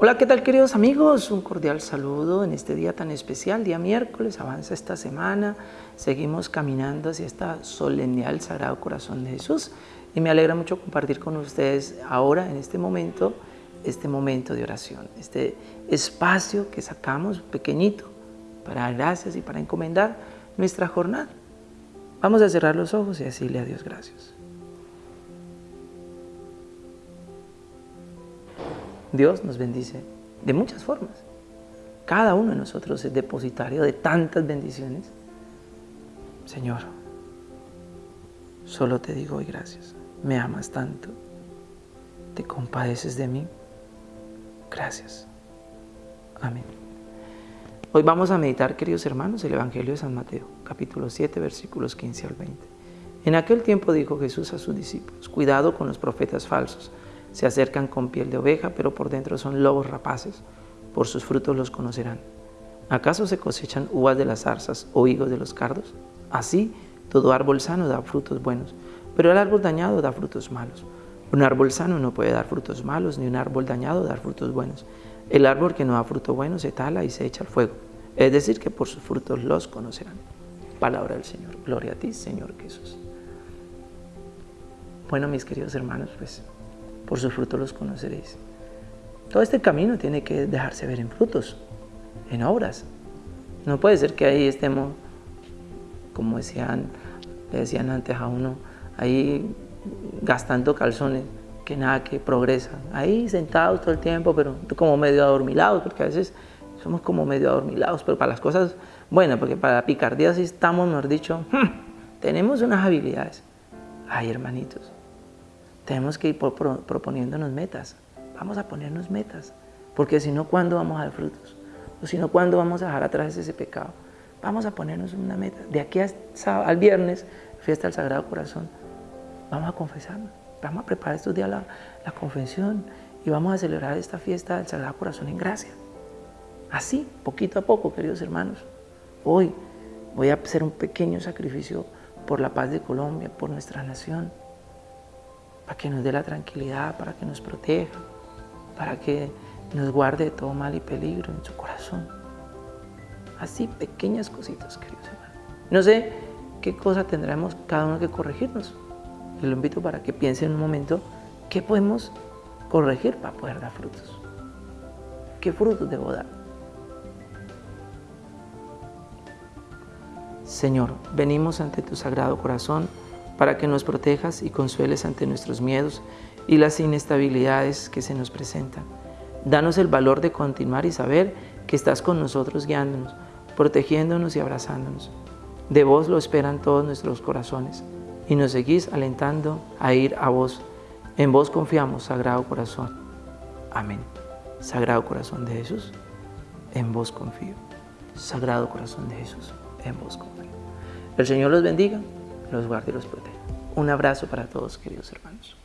Hola, ¿qué tal queridos amigos? Un cordial saludo en este día tan especial, día miércoles, avanza esta semana, seguimos caminando hacia esta solemnidad del Sagrado Corazón de Jesús y me alegra mucho compartir con ustedes ahora, en este momento, este momento de oración, este espacio que sacamos pequeñito para dar gracias y para encomendar nuestra jornada. Vamos a cerrar los ojos y decirle a Dios gracias. Dios nos bendice de muchas formas. Cada uno de nosotros es depositario de tantas bendiciones. Señor, solo te digo hoy gracias. Me amas tanto. Te compadeces de mí. Gracias. Amén. Hoy vamos a meditar, queridos hermanos, el Evangelio de San Mateo, capítulo 7, versículos 15 al 20. En aquel tiempo dijo Jesús a sus discípulos, cuidado con los profetas falsos se acercan con piel de oveja, pero por dentro son lobos rapaces. Por sus frutos los conocerán. ¿Acaso se cosechan uvas de las zarzas o higos de los cardos? Así, todo árbol sano da frutos buenos, pero el árbol dañado da frutos malos. Un árbol sano no puede dar frutos malos, ni un árbol dañado dar frutos buenos. El árbol que no da fruto bueno se tala y se echa al fuego. Es decir, que por sus frutos los conocerán. Palabra del Señor. Gloria a ti, Señor Jesús. Bueno, mis queridos hermanos, pues por sus frutos los conoceréis. Todo este camino tiene que dejarse ver en frutos, en obras. No puede ser que ahí estemos, como decían, decían antes a uno, ahí gastando calzones, que nada que progresan. Ahí sentados todo el tiempo, pero como medio adormilados, porque a veces somos como medio adormilados, pero para las cosas buenas, porque para la picardía sí estamos, mejor dicho, tenemos unas habilidades. Ay, hermanitos, tenemos que ir proponiéndonos metas. Vamos a ponernos metas, porque si no, ¿cuándo vamos a dar frutos? O si no, ¿cuándo vamos a dejar atrás ese pecado? Vamos a ponernos una meta. De aquí al viernes, fiesta del Sagrado Corazón, vamos a confesarnos. Vamos a preparar estos días la, la confesión y vamos a celebrar esta fiesta del Sagrado Corazón en gracia. Así, poquito a poco, queridos hermanos. Hoy voy a hacer un pequeño sacrificio por la paz de Colombia, por nuestra nación para que nos dé la tranquilidad, para que nos proteja, para que nos guarde de todo mal y peligro en su corazón. Así, pequeñas cositas, queridos hermanos. No sé qué cosa tendremos cada uno que corregirnos. Y lo invito para que piense en un momento qué podemos corregir para poder dar frutos. ¿Qué frutos debo dar? Señor, venimos ante tu sagrado corazón para que nos protejas y consueles ante nuestros miedos y las inestabilidades que se nos presentan. Danos el valor de continuar y saber que estás con nosotros guiándonos, protegiéndonos y abrazándonos. De vos lo esperan todos nuestros corazones y nos seguís alentando a ir a vos. En vos confiamos, Sagrado Corazón. Amén. Sagrado Corazón de Jesús, en vos confío. Sagrado Corazón de Jesús, en vos confío. El Señor los bendiga los guarde y los proteja. Un abrazo para todos, queridos hermanos.